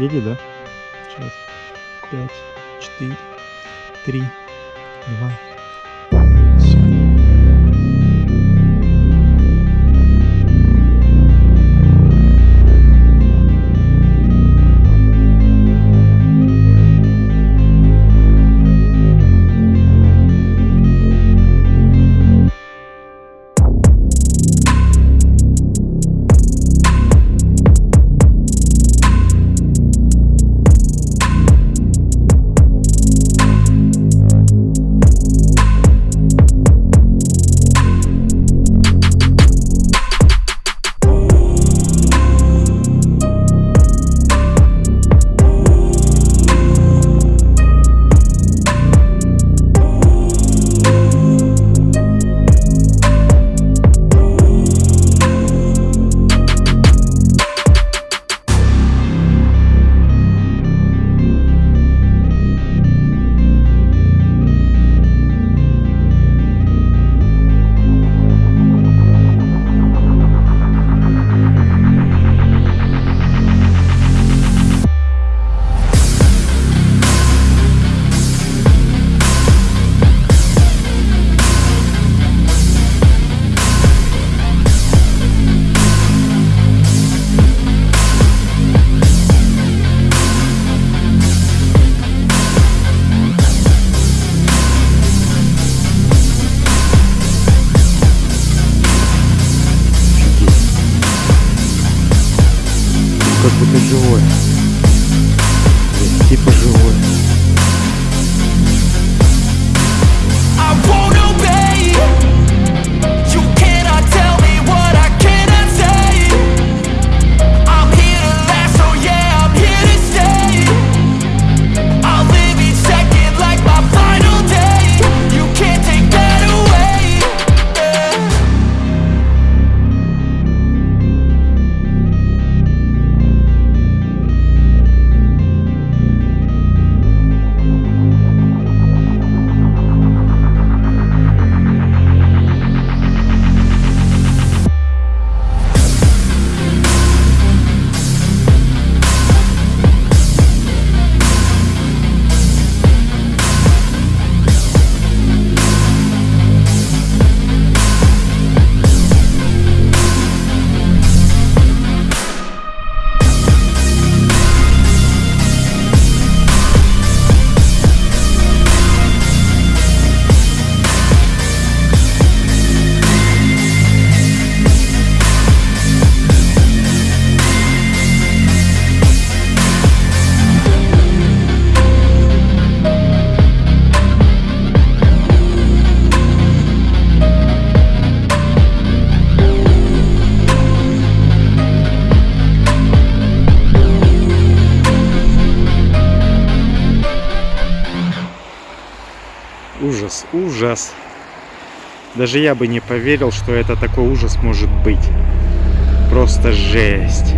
Едет, да? Сейчас. Пять, четыре, три, два. Даже я бы не поверил, что это такой ужас может быть. Просто жесть.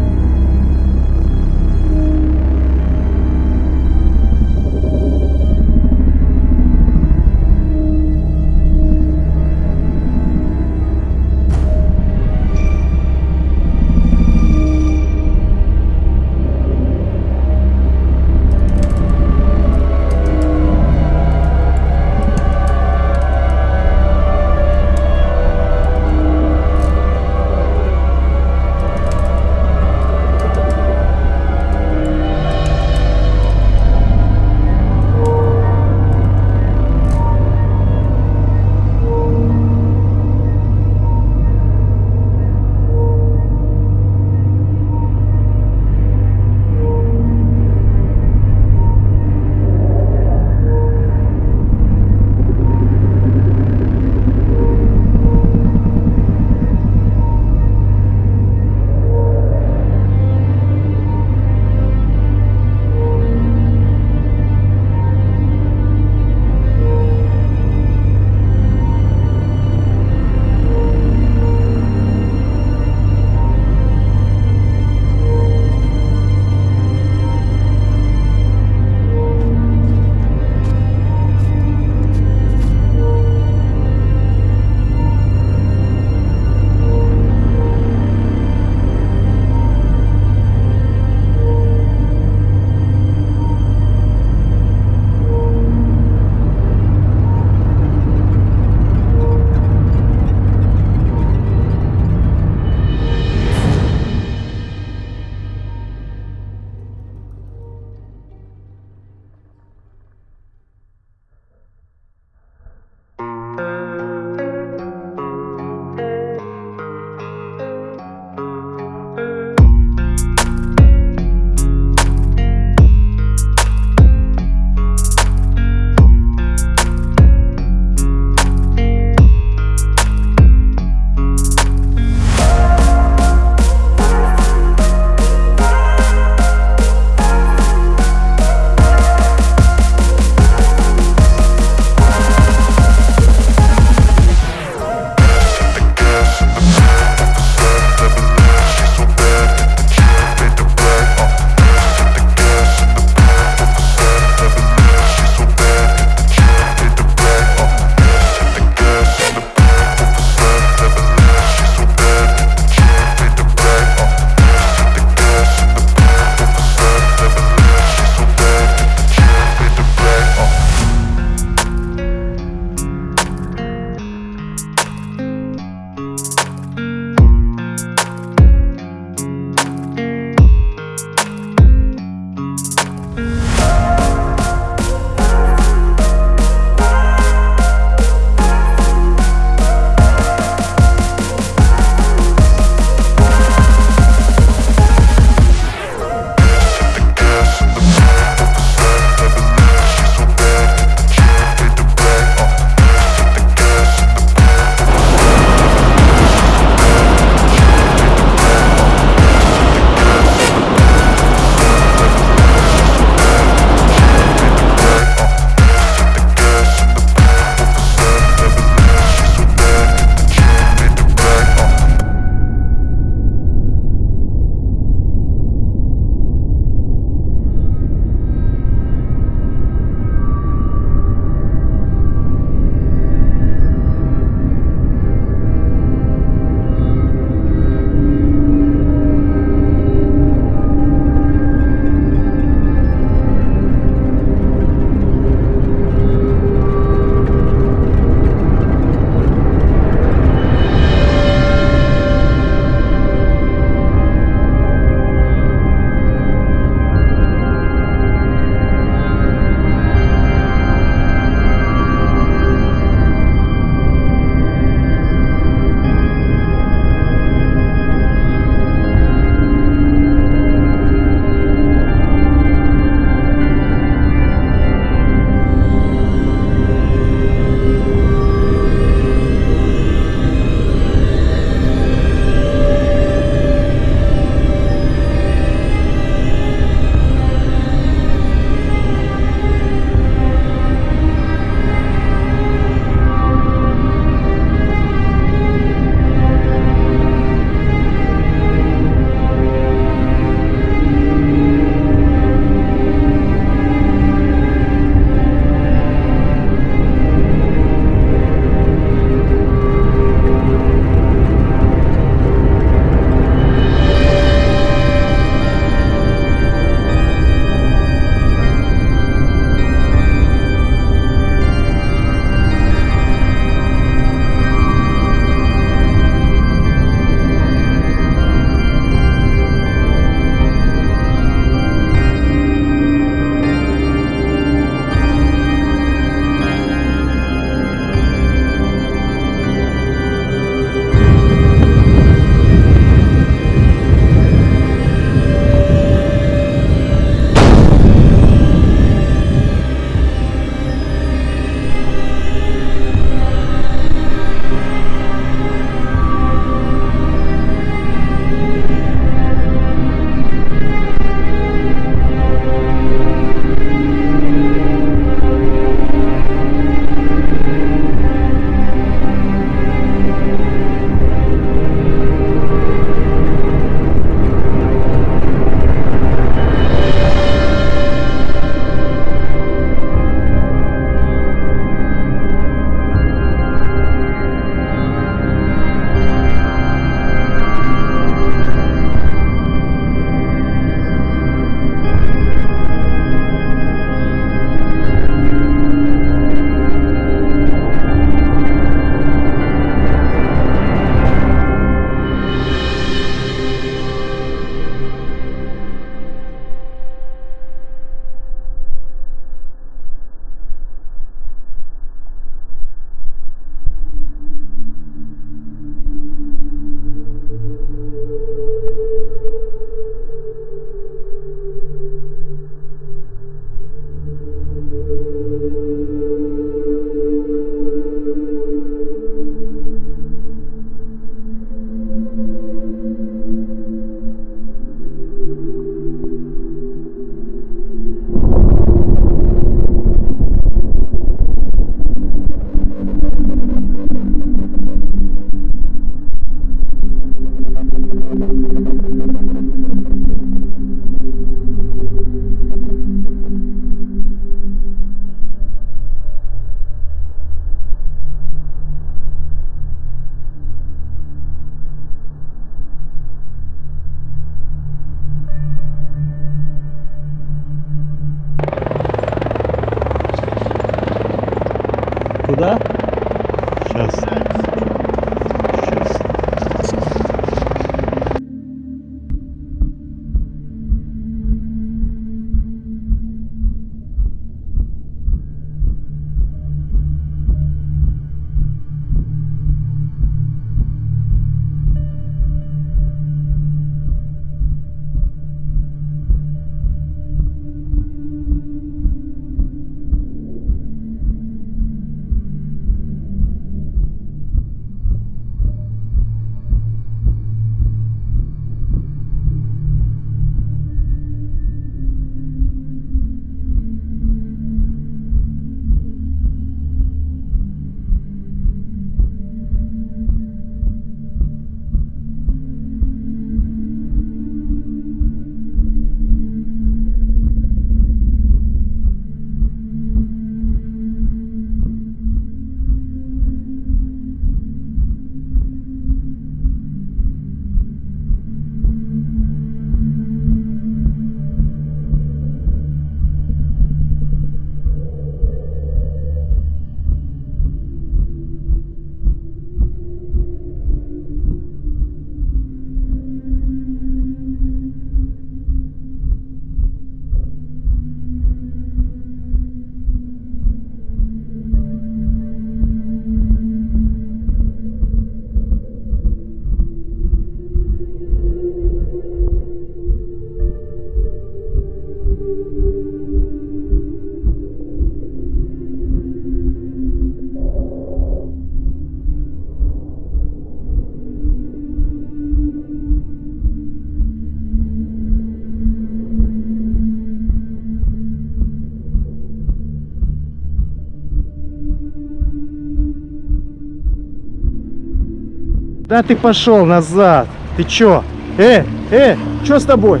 Да ты пошел назад. Ты чё? Э, э, чё с тобой?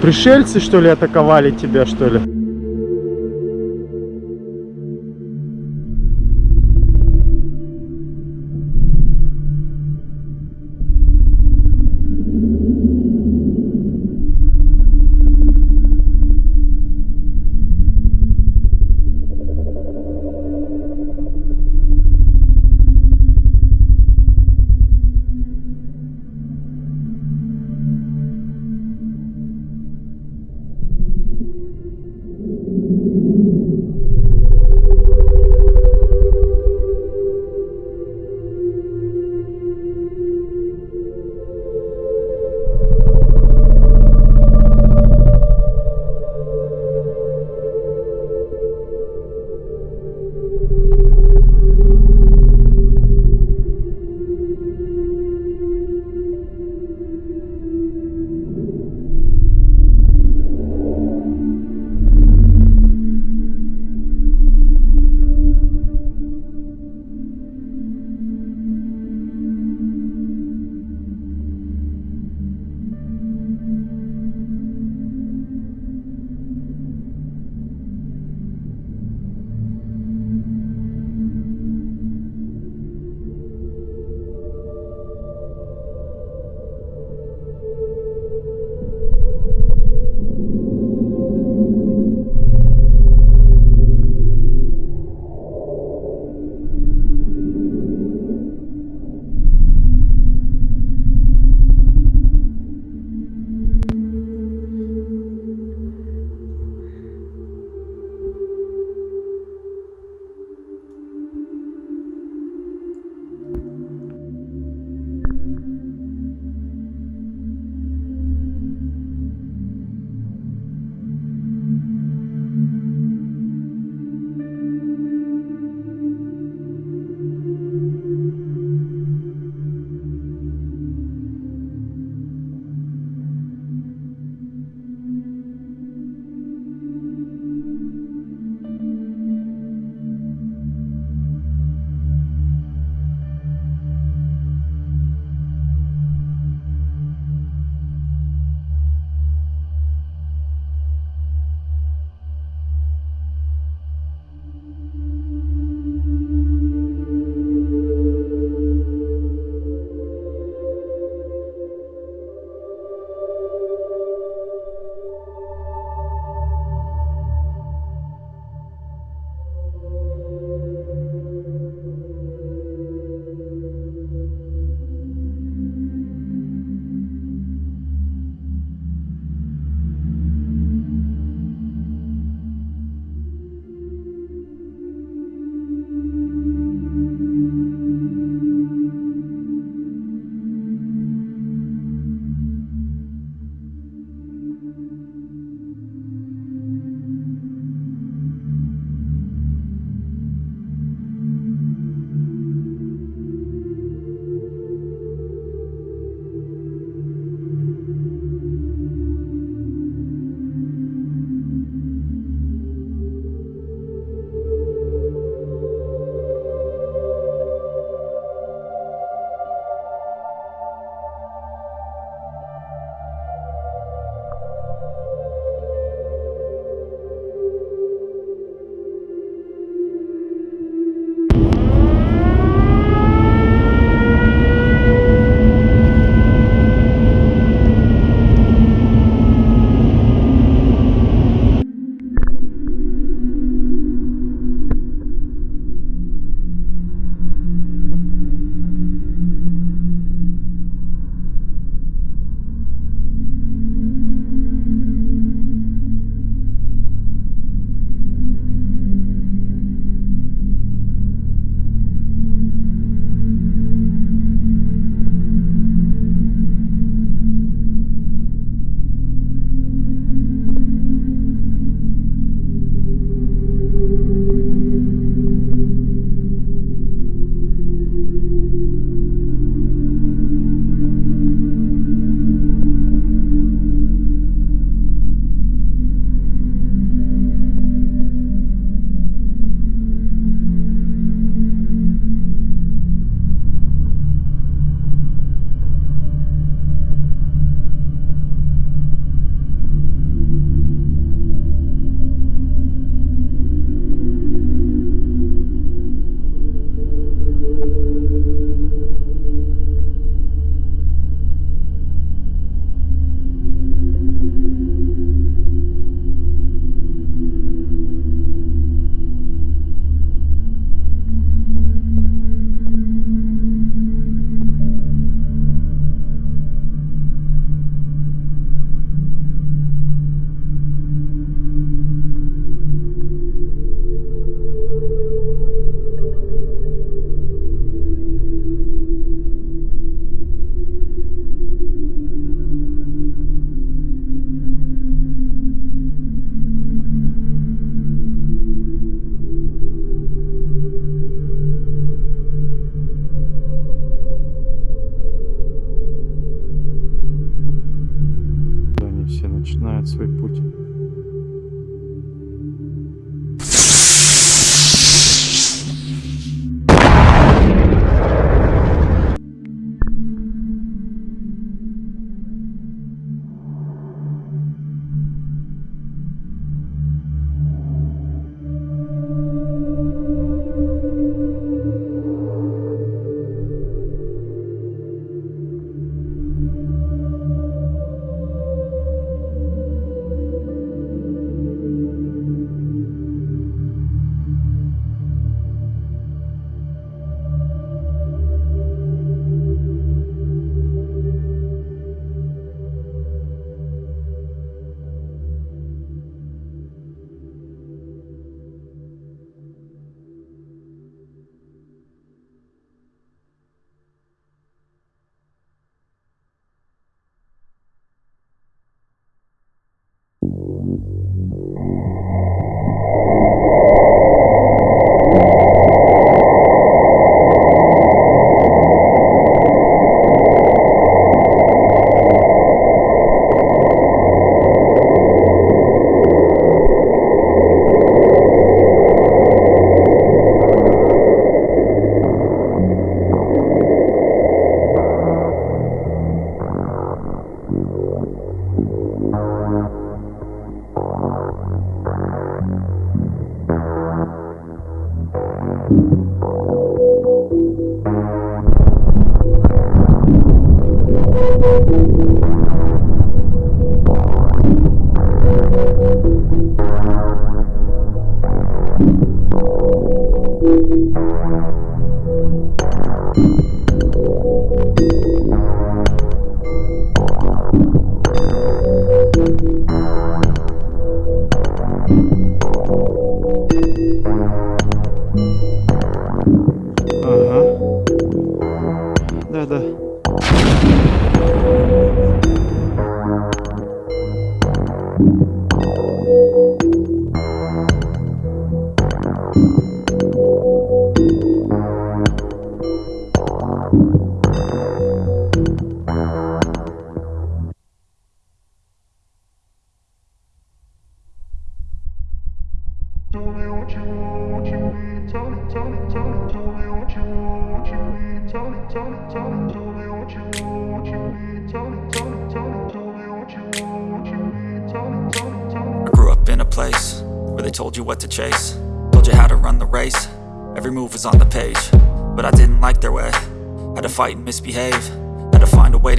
Пришельцы, что ли, атаковали тебя, что ли?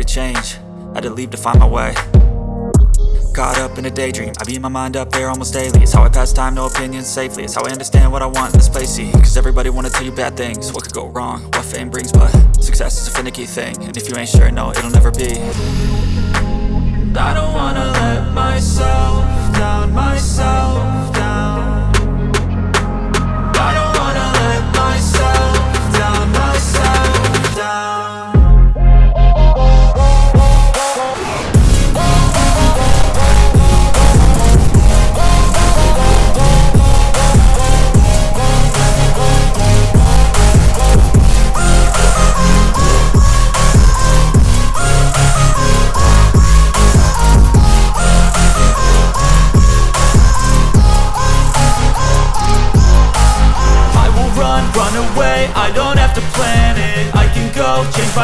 Change, had to leave to find my way. Caught up in a daydream, I beat my mind up there almost daily. It's how I pass time, no opinions safely. It's how I understand what I want in this place, Cause everybody wanna tell you bad things. What could go wrong, what fame brings But success is a finicky thing. And if you ain't sure, no, it'll never be. I don't wanna let myself down, myself down. I don't wanna let myself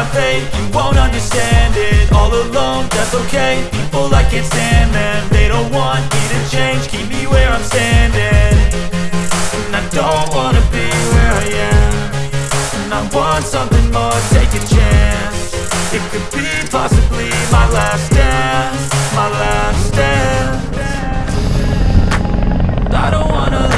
my fate, you won't understand it. All alone, that's okay, people I can't stand them They don't want me to change, keep me where I'm standing. And I don't wanna be where I am. And I want something more, take a chance. It could be possibly my last dance My last dance. I don't wanna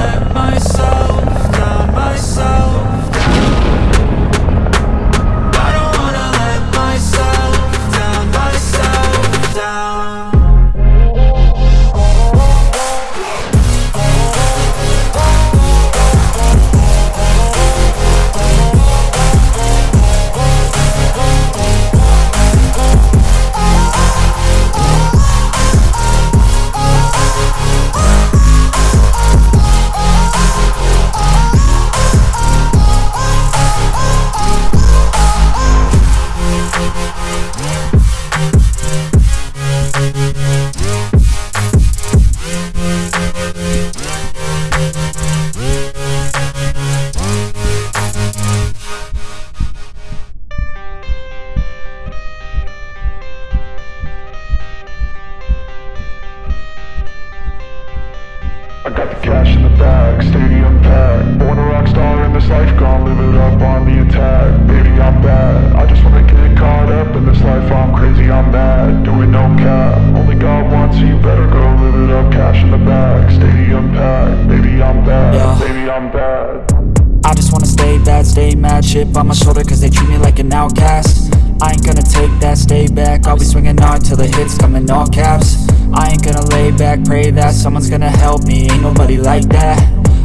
that, stay back. I'll be swinging hard till the hits come in all caps. I ain't gonna lay back, pray that Someone's gonna help me, ain't nobody like that.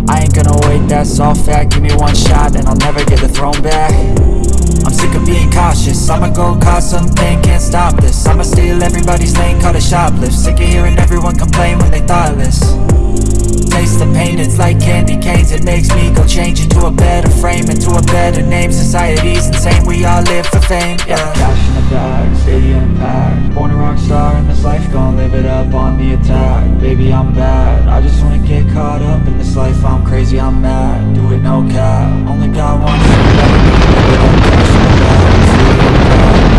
I ain't gonna wait, that's all fact. Give me one shot and I'll never get the throne back I'm sick of being cautious. I'ma go cause something, can't stop this. I'ma steal everybody's lane, call it shoplift. Sick of hearing everyone complain when they thoughtless. Taste the pain, it's like candy canes. It makes me go change into a better frame Into a better name, society's insane We all live for fame, yeah. Cash in the bag, stadium packed Born a rock star in this life, gon' live it up on the attack. Baby, I'm bad, I just wanna get caught up in this life. I'm crazy, I'm mad, do it no cap. Only got one, so Oh, my God.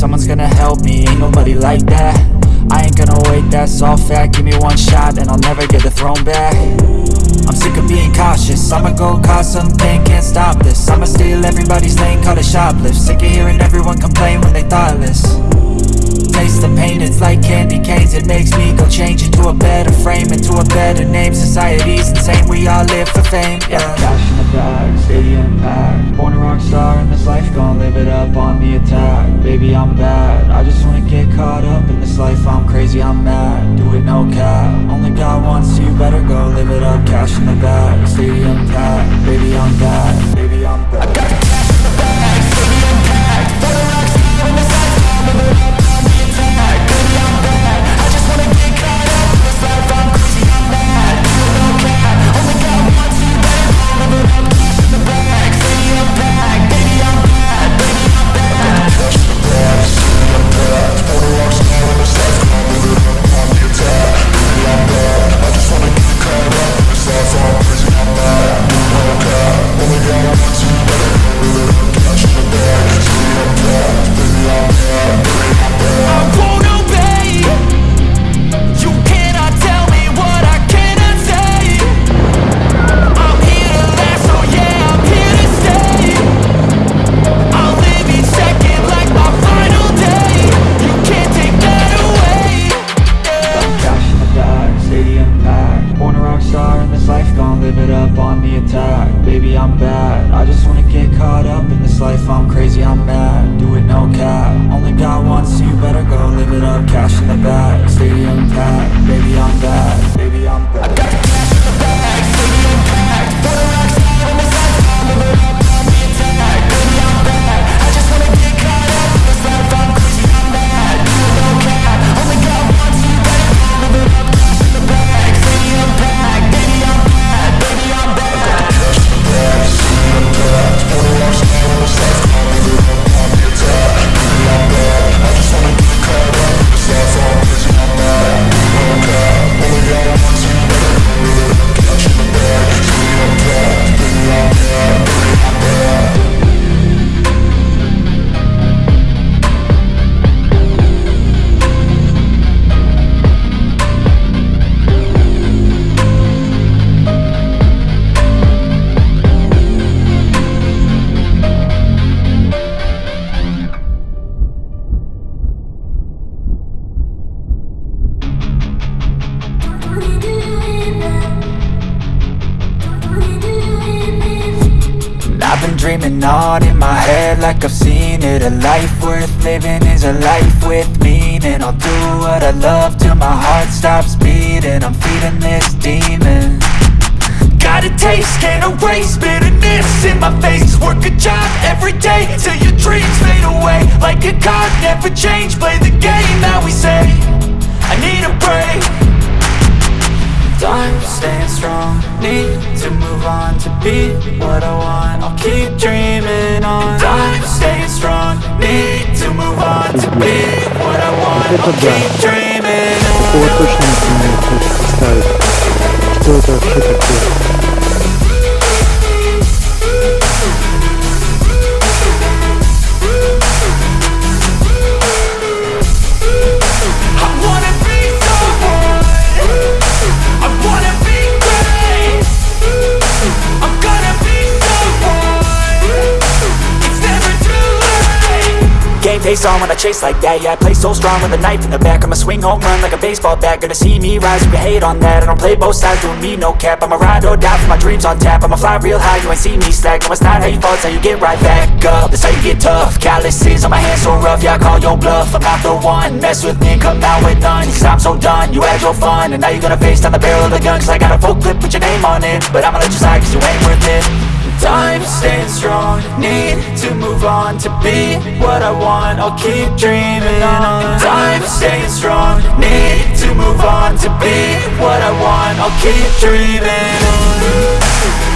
Someone's gonna help me, ain't nobody like that. I ain't gonna wait, that's all fact. Give me one shot and I'll never get the throne back. I'm sick of being cautious I'ma go cause something, can't stop this. I'ma steal everybody's lane, call it shoplift. Sick of hearing everyone complain when they thoughtless Taste the pain, it's like candy canes. It makes me go change into a better frame Into a better name, society's insane We all live for fame, yeah. Cash in the bag, stadium packed. Born a rock star in this life, gon' live it up on the attack. Baby, I'm bad, I just wanna get caught up in this life. I'm crazy, I'm mad, do it no cap. Only one, so you. Better go live it up. Cash in the bag, stadium packed. Baby, I'm bad, Time staying strong, need to move on to be what I want I'll keep dreaming on Time staying strong, need to move on to be what I want Это I'll да. keep dreaming on Такого точно не сумею представить. Что это вообще такое? Game face on when I chase like that. Yeah, I play so strong with a knife in the back. I'ma swing home run like a baseball bat. Gonna see me rise, you can hate on that. I don't play both sides, doing me no cap. I'ma ride or die for my dreams on tap. I'ma fly real high, you ain't see me slack. No, it's not how you fall, it's how you get right back up. That's how you get tough. Calluses on my hands so rough Yeah, I call your bluff, I'm not the one. Mess with me, come out with none. Cause I'm so done, you had your fun. And now you're gonna face down the barrel of the gun. Cause I got a full clip, put your name on it. But I'ma let you slide cause you ain't worth it Time staying strong, need to move on to be what I want. I'll keep dreaming on. Time staying strong, need to move on to be what I want. I'll keep dreaming on.